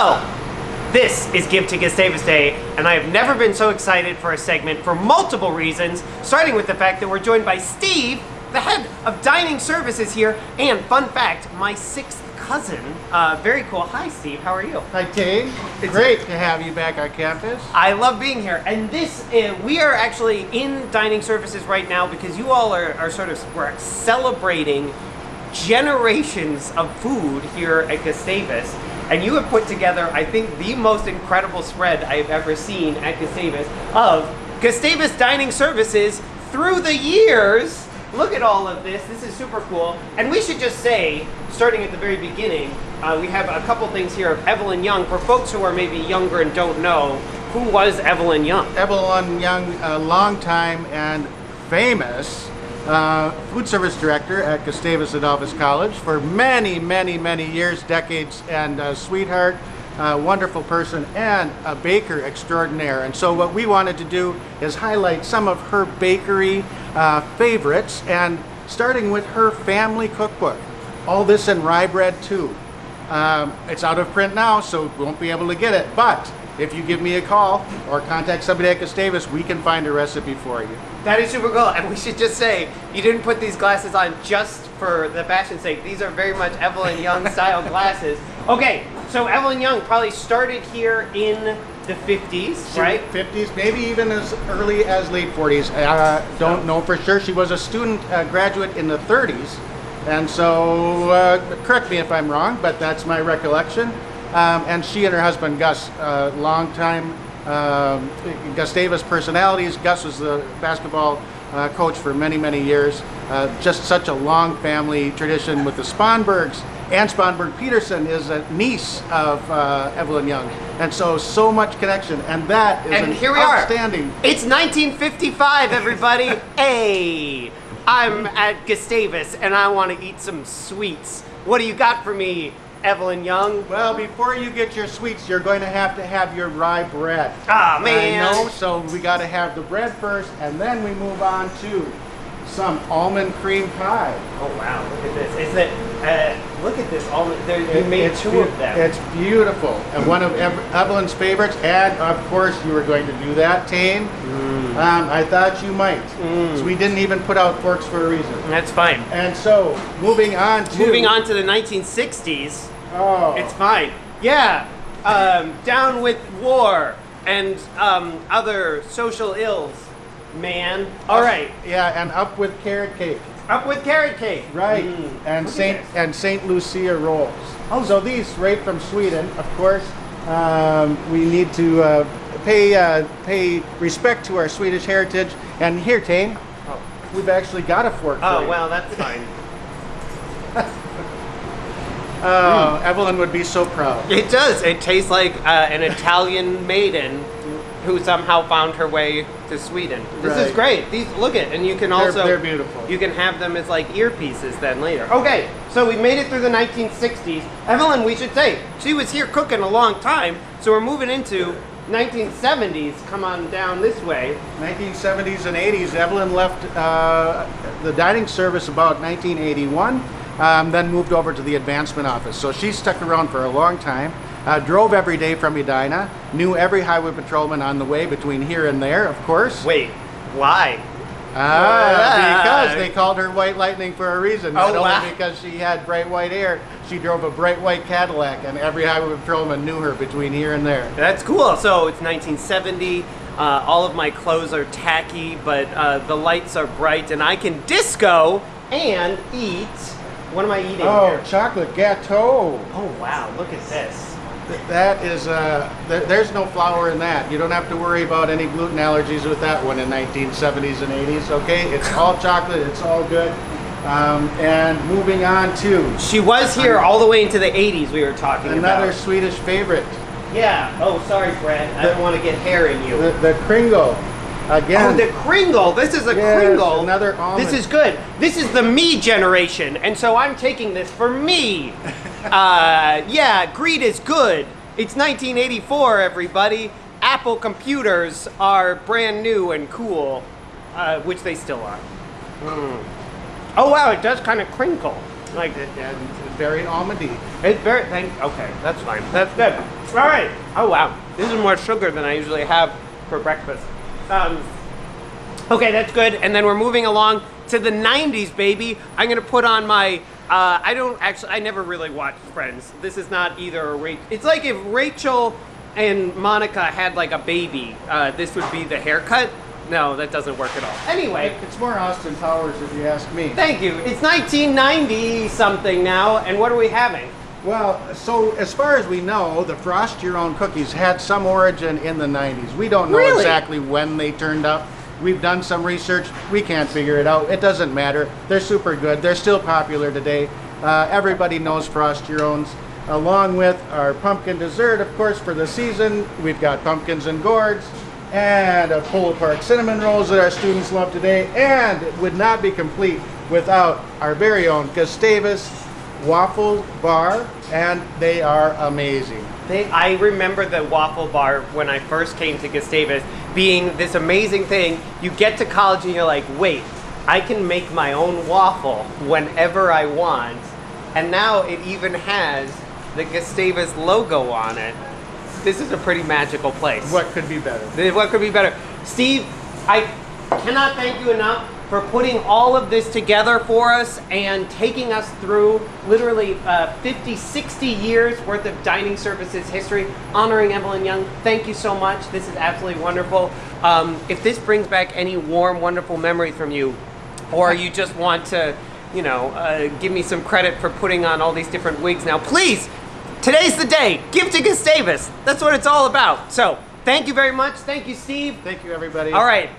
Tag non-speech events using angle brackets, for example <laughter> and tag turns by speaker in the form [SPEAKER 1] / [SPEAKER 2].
[SPEAKER 1] Hello! This is Give to Gustavus Day, and I have never been so excited for a segment for multiple reasons, starting with the fact that we're joined by Steve, the head of dining services here, and fun fact, my sixth cousin. Uh, very cool. Hi, Steve. How are you?
[SPEAKER 2] Hi, Tane. Great to have you back on campus.
[SPEAKER 1] I love being here. And this, uh, we are actually in dining services right now because you all are, are sort of, we're celebrating generations of food here at Gustavus. And you have put together, I think, the most incredible spread I've ever seen at Gustavus of Gustavus dining services through the years. Look at all of this. This is super cool. And we should just say, starting at the very beginning, uh, we have a couple things here of Evelyn Young. For folks who are maybe younger and don't know, who was Evelyn Young?
[SPEAKER 2] Evelyn Young, a long time and famous uh, food service director at Gustavus Adolphus College for many, many, many years, decades, and a sweetheart, a wonderful person, and a baker extraordinaire. And so what we wanted to do is highlight some of her bakery uh, favorites, and starting with her family cookbook. All this in rye bread too. Um, it's out of print now, so won't be able to get it, but if you give me a call or contact somebody at Gustavus, we can find a recipe for you.
[SPEAKER 1] That is super cool. And we should just say, you didn't put these glasses on just for the fashion sake. These are very much Evelyn Young style <laughs> glasses. Okay, so Evelyn Young probably started here in the 50s, right?
[SPEAKER 2] 50s, maybe even as early as late 40s. I uh, don't know for sure. She was a student uh, graduate in the 30s. And so, uh, correct me if I'm wrong, but that's my recollection. Um, and she and her husband Gus, uh, long time um, Gustavus personalities. Gus was the basketball uh, coach for many, many years. Uh, just such a long family tradition with the Sponbergs. Ann Sponberg Peterson is a niece of uh, Evelyn Young. And so, so much connection. And that is
[SPEAKER 1] and
[SPEAKER 2] an
[SPEAKER 1] here we
[SPEAKER 2] outstanding.
[SPEAKER 1] are. It's 1955, everybody. <laughs> hey, I'm at Gustavus and I want to eat some sweets. What do you got for me, Evelyn Young?
[SPEAKER 2] Well, before you get your sweets, you're going to have to have your rye bread.
[SPEAKER 1] Ah, man.
[SPEAKER 2] I know, so we got to have the bread first, and then we move on to some almond cream pie.
[SPEAKER 1] Oh wow, look at this. Is it, uh, look at this All there, you made
[SPEAKER 2] it's
[SPEAKER 1] two of them.
[SPEAKER 2] It's beautiful, and one of Ev- Evelyn's favorites, and of course you were going to do that, Tane.
[SPEAKER 1] Mm.
[SPEAKER 2] Um, I thought you might. So we didn't even put out forks for a reason.
[SPEAKER 1] That's fine.
[SPEAKER 2] And so, moving on to...
[SPEAKER 1] Moving on to the 1960s,
[SPEAKER 2] Oh,
[SPEAKER 1] it's fine. Yeah, um, down with war and um, other social ills, man. All right,
[SPEAKER 2] yeah, and up with carrot cake.
[SPEAKER 1] Up with carrot cake.
[SPEAKER 2] Right,
[SPEAKER 1] Mm.
[SPEAKER 2] and
[SPEAKER 1] Look
[SPEAKER 2] Saint
[SPEAKER 1] this.
[SPEAKER 2] and Saint Lucia rolls. Oh, so these right from Sweden, of course. Um, we need to uh, pay uh, pay respect to our Swedish heritage. And here, Tane,
[SPEAKER 1] Oh.
[SPEAKER 2] we've actually got a fork.
[SPEAKER 1] Oh,
[SPEAKER 2] you.
[SPEAKER 1] well, that's fine. <laughs>
[SPEAKER 2] Oh, Evelyn would be so proud.
[SPEAKER 1] It does. It tastes like uh, an Italian maiden who somehow found her way to Sweden. This is great. These look it, and you can
[SPEAKER 2] They're-
[SPEAKER 1] also
[SPEAKER 2] they're beautiful.
[SPEAKER 1] You can have them as like earpieces then later. Okay, so we made it through the 1960s. Evelyn, we should say she was here cooking a long time, so we're moving into 1970s. Come on down this way.
[SPEAKER 2] 1970s and 80s. Evelyn left uh, the dining service about 1981, um, then moved over to the advancement office. So she stuck around for a long time. Uh, drove every day from Edina, knew every highway patrolman on the way between here and there, of course.
[SPEAKER 1] Wait, why?
[SPEAKER 2] Ah, because they <laughs> called her White Lightning for a reason. Not
[SPEAKER 1] Oh,
[SPEAKER 2] only
[SPEAKER 1] wow.
[SPEAKER 2] because she had bright white hair, she drove a bright white Cadillac, and every highway patrolman knew her between here and there.
[SPEAKER 1] That's cool. So it's 1970. Uh, all of my clothes are tacky, but uh, the lights are bright, and I can disco and eat. What am I eating
[SPEAKER 2] Oh,
[SPEAKER 1] here?
[SPEAKER 2] chocolate gâteau.
[SPEAKER 1] Oh wow! Look at this.
[SPEAKER 2] Th- That is, uh, th- there's no flour in that. You don't have to worry about any gluten allergies with that one in 1970s and 80s, okay? It's all chocolate, it's all good. Um, and moving on to
[SPEAKER 1] She was here all the way into the 80s. We were talking about.
[SPEAKER 2] another
[SPEAKER 1] about.
[SPEAKER 2] Swedish favorite,
[SPEAKER 1] Yeah. Oh, sorry, Brad. I don't want to get hair in you.
[SPEAKER 2] the, the Kringle.
[SPEAKER 1] Oh,
[SPEAKER 2] Again,
[SPEAKER 1] the Kringle. This is a
[SPEAKER 2] Yes,
[SPEAKER 1] Kringle.
[SPEAKER 2] another almond.
[SPEAKER 1] This is good. This is the me generation, and so I'm taking this for me. <laughs> uh, yeah, greed is good. It's 1984, everybody. Apple computers are brand new and cool, uh, which they still are. Mm. Oh wow, it does kind of crinkle. Like
[SPEAKER 2] And very almondy.
[SPEAKER 1] It's very thank. Okay, that's fine. That's good. All right. Oh wow, this is more sugar than I usually have for breakfast. Um, okay, that's good. And then we're moving along to the '90s, baby. I'm gonna put on my. Uh, I don't actually. I never really watched Friends. This is not either a Rachel. It's like if Rachel and Monica had like a baby. Uh, this would be the haircut. No, that doesn't work at all. Anyway,
[SPEAKER 2] It's more Austin Powers if you ask me.
[SPEAKER 1] thank you. It's 1990 something now, and what are we having?
[SPEAKER 2] Well, so as far as we know, the Frost Your Own cookies had some origin in the 90s. We don't know
[SPEAKER 1] Really?
[SPEAKER 2] exactly when they turned up. We've done some research. We can't figure it out. It doesn't matter. They're super good. They're still popular today. Uh, everybody knows Frost Your Owns. Along with our pumpkin dessert, of course, for the season, we've got pumpkins and gourds and a Polo Park cinnamon rolls that our students love today. And it would not be complete without our very own Gustavus waffle bar, and they are amazing.
[SPEAKER 1] They, I remember the waffle bar when I first came to Gustavus being this amazing thing. You get to college and you're like, wait, I can make my own waffle whenever I want. And now it even has the Gustavus logo on it. This is a pretty magical place.
[SPEAKER 2] What could be better?
[SPEAKER 1] What could be better? Steve, I cannot thank you enough for putting all of this together for us and taking us through literally uh, 50, 60 years worth of dining services history, honoring Evelyn Young. Thank you so much. This is absolutely wonderful. Um, if this brings back any warm, wonderful memories from you, or you just want to, you know, uh, give me some credit for putting on all these different wigs now, please, today's the day. Give to Gustavus. That's what it's all about. So, thank you very much. Thank you, Steve.
[SPEAKER 2] Thank you, everybody.
[SPEAKER 1] All right,